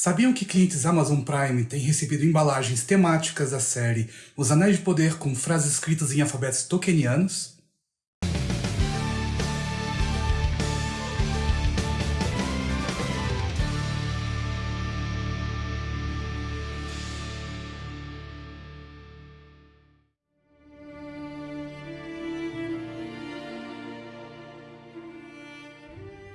Sabiam que clientes Amazon Prime têm recebido embalagens temáticas da série Os Anéis de Poder com frases escritas em alfabetos tolkienianos?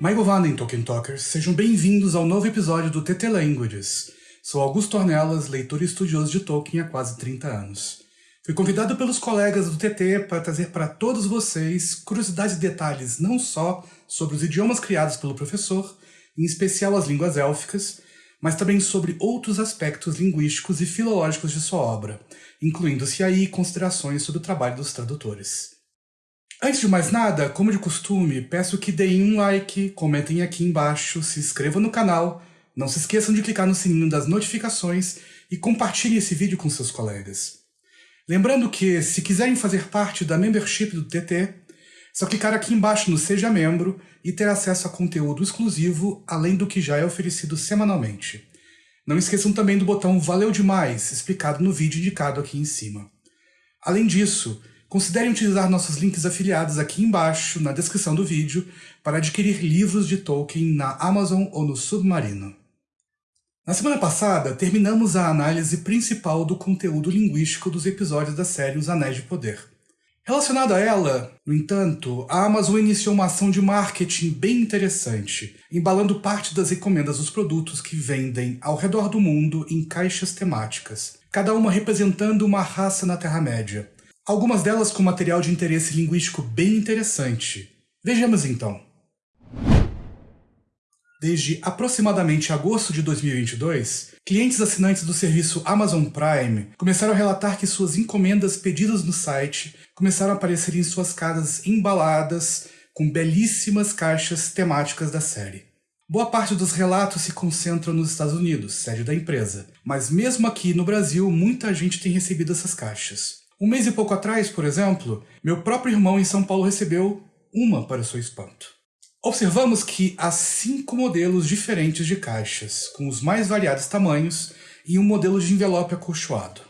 Michael Vannen, Tolkien Talkers, sejam bem-vindos ao novo episódio do TT Languages. Sou Augusto Ornelas, leitor e estudioso de Tolkien há quase 30 anos. Fui convidado pelos colegas do TT para trazer para todos vocês curiosidades e detalhes não só sobre os idiomas criados pelo professor, em especial as línguas élficas, mas também sobre outros aspectos linguísticos e filológicos de sua obra, incluindo-se aí considerações sobre o trabalho dos tradutores. Antes de mais nada, como de costume, peço que deem um like, comentem aqui embaixo, se inscrevam no canal, não se esqueçam de clicar no sininho das notificações e compartilhem esse vídeo com seus colegas. Lembrando que, se quiserem fazer parte da membership do TT, só clicar aqui embaixo no Seja Membro e ter acesso a conteúdo exclusivo, além do que já é oferecido semanalmente. Não esqueçam também do botão Valeu Demais, explicado no vídeo indicado aqui em cima. Além disso, Considerem utilizar nossos links afiliados aqui embaixo, na descrição do vídeo, para adquirir livros de Tolkien na Amazon ou no Submarino. Na semana passada, terminamos a análise principal do conteúdo linguístico dos episódios da série Os Anéis de Poder. Relacionado a ela, no entanto, a Amazon iniciou uma ação de marketing bem interessante, embalando parte das encomendas dos produtos que vendem ao redor do mundo em caixas temáticas, cada uma representando uma raça na Terra-média, algumas delas com material de interesse linguístico bem interessante. Vejamos então. Desde aproximadamente agosto de 2022, clientes assinantes do serviço Amazon Prime começaram a relatar que suas encomendas pedidas no site começaram a aparecer em suas casas embaladas com belíssimas caixas temáticas da série. Boa parte dos relatos se concentram nos Estados Unidos, sede da empresa, mas mesmo aqui no Brasil muita gente tem recebido essas caixas. Um mês e pouco atrás, por exemplo, meu próprio irmão em São Paulo recebeu uma para seu espanto. Observamos que há cinco modelos diferentes de caixas, com os mais variados tamanhos e um modelo de envelope acolchoado.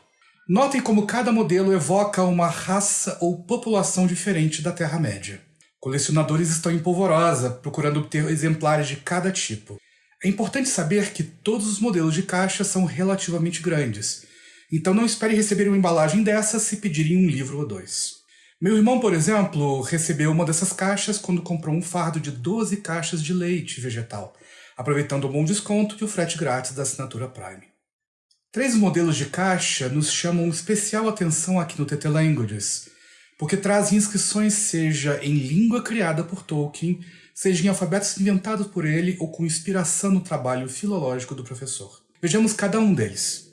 Notem como cada modelo evoca uma raça ou população diferente da Terra-média. Colecionadores estão em polvorosa, procurando obter exemplares de cada tipo. É importante saber que todos os modelos de caixa são relativamente grandes, então não espere receber uma embalagem dessa se pedirem um livro ou dois. Meu irmão, por exemplo, recebeu uma dessas caixas quando comprou um fardo de 12 caixas de leite vegetal, aproveitando o bom desconto e o frete grátis da assinatura Prime. Três modelos de caixa nos chamam especial atenção aqui no TT Languages, porque trazem inscrições seja em língua criada por Tolkien, seja em alfabetos inventados por ele ou com inspiração no trabalho filológico do professor. Vejamos cada um deles.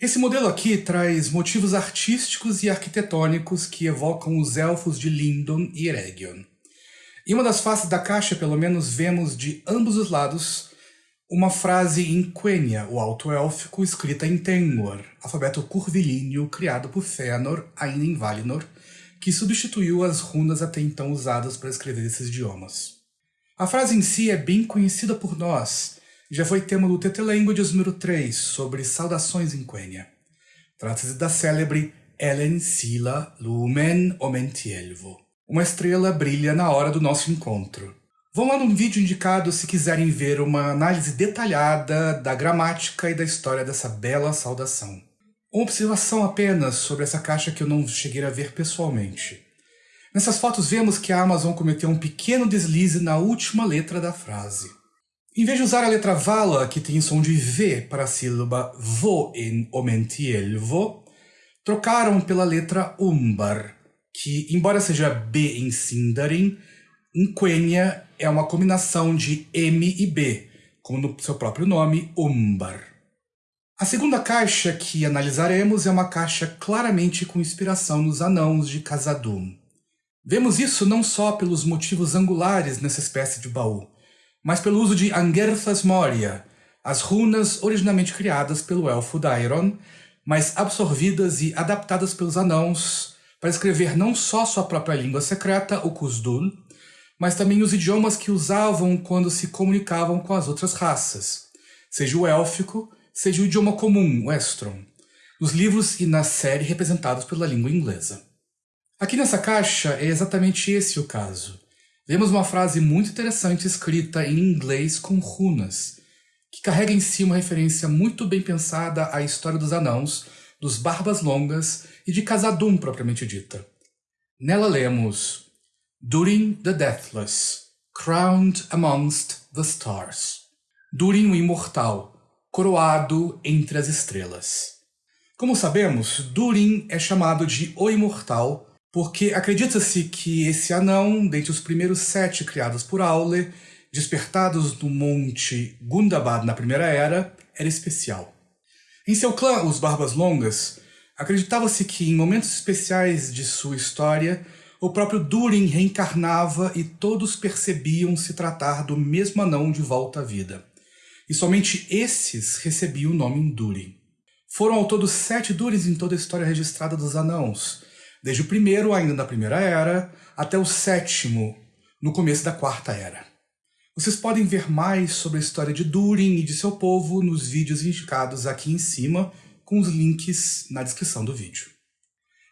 Esse modelo aqui traz motivos artísticos e arquitetônicos que evocam os elfos de Lindon e Eregion. Em uma das faces da caixa, pelo menos, vemos de ambos os lados uma frase em Quenya, o alto élfico, escrita em Tengwar, alfabeto curvilíneo criado por Fëanor, ainda em Valinor, que substituiu as runas até então usadas para escrever esses idiomas. A frase em si é bem conhecida por nós, já foi tema do TT Languages número 3, sobre saudações em Quenya. Trata-se da célebre Ellen Sila Lumen Omentielvo. Uma estrela brilha na hora do nosso encontro. Vão lá no vídeo indicado se quiserem ver uma análise detalhada da gramática e da história dessa bela saudação. Uma observação apenas sobre essa caixa que eu não cheguei a ver pessoalmente. Nessas fotos vemos que a Amazon cometeu um pequeno deslize na última letra da frase. Em vez de usar a letra Vala, que tem som de V para a sílaba vo em Omentielvo, trocaram pela letra Umbar, que, embora seja B em Sindarin, em Quenya é uma combinação de M e B, como no seu próprio nome, Umbar. A segunda caixa que analisaremos é uma caixa claramente com inspiração nos anãos de Khazad-dûm. Vemos isso não só pelos motivos angulares nessa espécie de baú, mas pelo uso de Angerthas Moria, as runas originalmente criadas pelo elfo Dairon, mas absorvidas e adaptadas pelos anãos para escrever não só sua própria língua secreta, o Kuzdul, mas também os idiomas que usavam quando se comunicavam com as outras raças, seja o élfico, seja o idioma comum, o Estron, nos livros e na série representados pela língua inglesa. Aqui nessa caixa é exatamente esse o caso. Vemos uma frase muito interessante escrita em inglês com runas, que carrega em si uma referência muito bem pensada à história dos anãos, dos Barbas Longas e de Casadum propriamente dita. Nela lemos Durin the Deathless, crowned amongst the stars. Durin o Imortal, coroado entre as estrelas. Como sabemos, Durin é chamado de O Imortal porque acredita-se que esse anão, dentre os primeiros sete criados por Aule, despertados no monte Gundabad na Primeira Era, era especial. Em seu clã, os Barbas Longas, acreditava-se que em momentos especiais de sua história, o próprio Durin reencarnava e todos percebiam se tratar do mesmo anão de volta à vida. E somente esses recebiam o nome Durin. Foram ao todo sete Durins em toda a história registrada dos anãos, desde o primeiro, ainda da Primeira Era, até o sétimo, no começo da Quarta Era. Vocês podem ver mais sobre a história de Durin e de seu povo nos vídeos indicados aqui em cima, com os links na descrição do vídeo.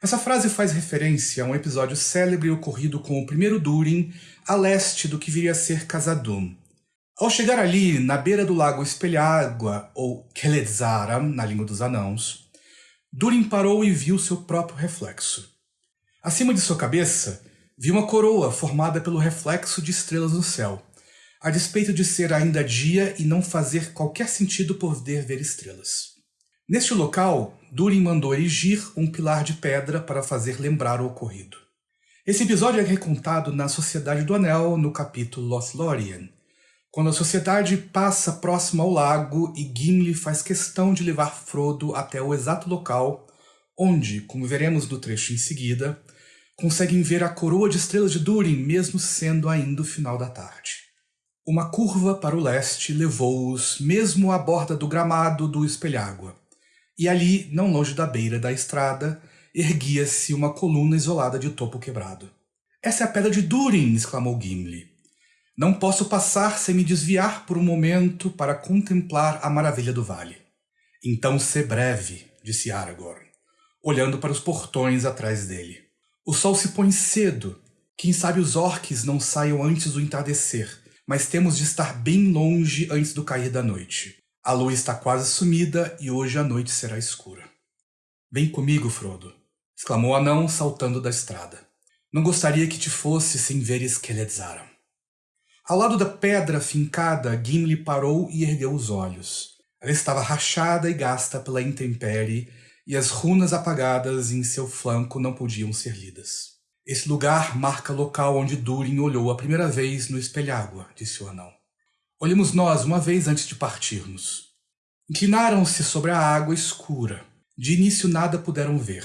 Essa frase faz referência a um episódio célebre ocorrido com o primeiro Durin a leste do que viria a ser Casadum. Ao chegar ali, na beira do lago Espelhágua, ou Keledzaram, na língua dos anãos, Durin parou e viu seu próprio reflexo. Acima de sua cabeça, viu uma coroa formada pelo reflexo de estrelas no céu, a despeito de ser ainda dia e não fazer qualquer sentido poder ver estrelas. Neste local, Durin mandou erigir um pilar de pedra para fazer lembrar o ocorrido. Esse episódio é recontado na Sociedade do Anel, no capítulo Lothlórien, quando a sociedade passa próximo ao lago e Gimli faz questão de levar Frodo até o exato local onde, como veremos no trecho em seguida, conseguem ver a coroa de estrelas de Durin, mesmo sendo ainda o final da tarde. Uma curva para o leste levou-os mesmo à borda do gramado do espelhágua, e ali, não longe da beira da estrada, erguia-se uma coluna isolada de topo quebrado. Essa é a pedra de Durin! exclamou Gimli. Não posso passar sem me desviar por um momento para contemplar a maravilha do vale. Então se breve, disse Aragorn, olhando para os portões atrás dele. O sol se põe cedo. Quem sabe os orques não saiam antes do entardecer, mas temos de estar bem longe antes do cair da noite. A lua está quase sumida e hoje a noite será escura. Vem comigo, Frodo, exclamou o anão saltando da estrada. Não gostaria que te fosse sem veres Keledzaram. Ao lado da pedra fincada, Gimli parou e ergueu os olhos. Ela estava rachada e gasta pela intempérie e as runas apagadas em seu flanco não podiam ser lidas. Esse lugar marca local onde Durin olhou a primeira vez no espelhágua, disse o anão. Olhemos nós uma vez antes de partirmos. Inclinaram-se sobre a água escura. De início nada puderam ver.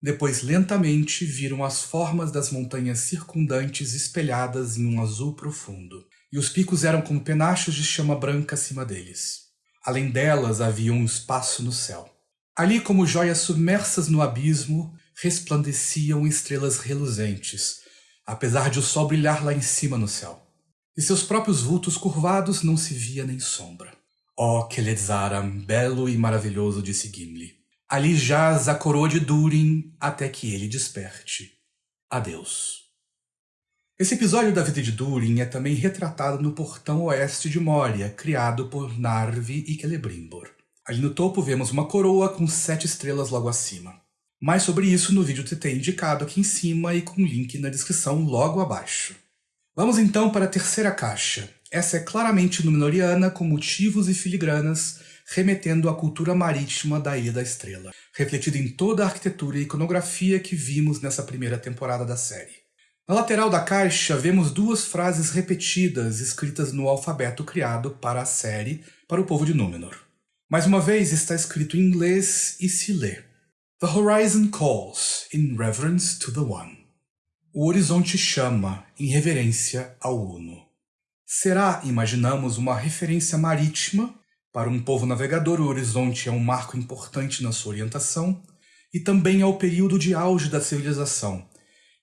Depois lentamente viram as formas das montanhas circundantes espelhadas em um azul profundo, e os picos eram como penachos de chama branca acima deles. Além delas havia um espaço no céu. Ali, como joias submersas no abismo, resplandeciam estrelas reluzentes, apesar de o sol brilhar lá em cima no céu. E seus próprios vultos curvados não se via nem sombra. Ó oh, Keledzaram, belo e maravilhoso, disse Gimli. Ali jaz a coroa de Durin até que ele desperte. Adeus. Esse episódio da vida de Durin é também retratado no portão oeste de Moria, criado por Narvi e Celebrimbor. Ali no topo vemos uma coroa com sete estrelas logo acima. Mais sobre isso no vídeo TT indicado aqui em cima e com link na descrição logo abaixo. Vamos então para a terceira caixa. Essa é claramente Númenoriana com motivos e filigranas remetendo à cultura marítima da Ilha da Estrela, refletida em toda a arquitetura e iconografia que vimos nessa primeira temporada da série. Na lateral da caixa vemos duas frases repetidas escritas no alfabeto criado para a série para o povo de Númenor. Mais uma vez está escrito em inglês e se lê. The horizon calls in reverence to the One. O horizonte chama em reverência ao Uno. Será, imaginamos, uma referência marítima? Para um povo navegador, o horizonte é um marco importante na sua orientação e também ao período de auge da civilização,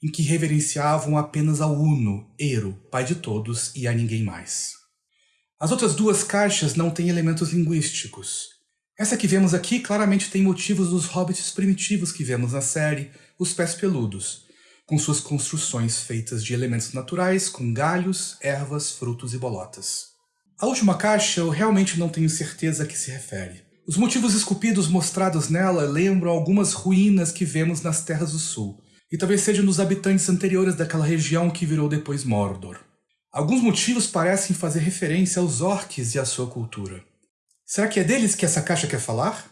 em que reverenciavam apenas ao Uno, Ero, pai de todos e a ninguém mais. As outras duas caixas não têm elementos linguísticos. Essa que vemos aqui claramente tem motivos dos hobbits primitivos que vemos na série, os Pés Peludos, com suas construções feitas de elementos naturais, com galhos, ervas, frutos e bolotas. A última caixa eu realmente não tenho certeza a que se refere. Os motivos esculpidos mostrados nela lembram algumas ruínas que vemos nas Terras do Sul, e talvez sejam dos habitantes anteriores daquela região que virou depois Mordor. Alguns motivos parecem fazer referência aos orques e à sua cultura. Será que é deles que essa caixa quer falar?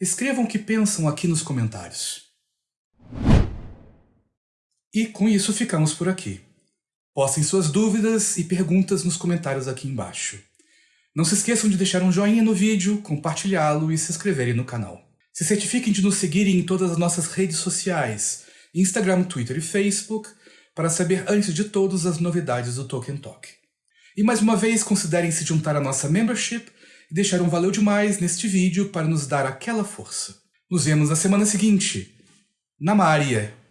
Escrevam o que pensam aqui nos comentários. E com isso ficamos por aqui. Postem suas dúvidas e perguntas nos comentários aqui embaixo. Não se esqueçam de deixar um joinha no vídeo, compartilhá-lo e se inscreverem no canal. Se certifiquem de nos seguirem em todas as nossas redes sociais, Instagram, Twitter e Facebook, para saber antes de todos as novidades do Tolkien Talk. E mais uma vez, considerem se juntar à nossa membership e deixar um valeu demais neste vídeo para nos dar aquela força. Nos vemos na semana seguinte. Na Maria!